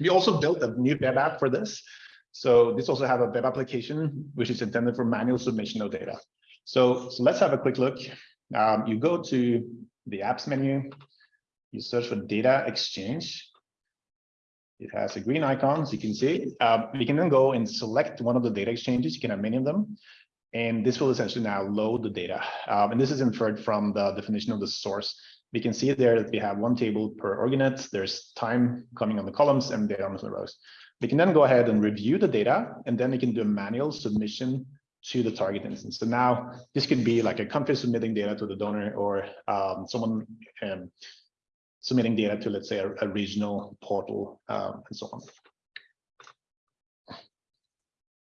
We also built a new web app for this. So this also have a web application, which is intended for manual submission of data. So, so let's have a quick look. Um, you go to the apps menu, you search for data exchange. It has a green icon, so you can see. Um, you can then go and select one of the data exchanges. You can have many of them. And this will essentially now load the data. Um, and this is inferred from the definition of the source. We can see there that we have one table per org-unit. There's time coming on the columns and data on the rows. We can then go ahead and review the data, and then we can do a manual submission to the target instance. So now this could be like a country submitting data to the donor or um, someone um, submitting data to, let's say, a, a regional portal um, and so on.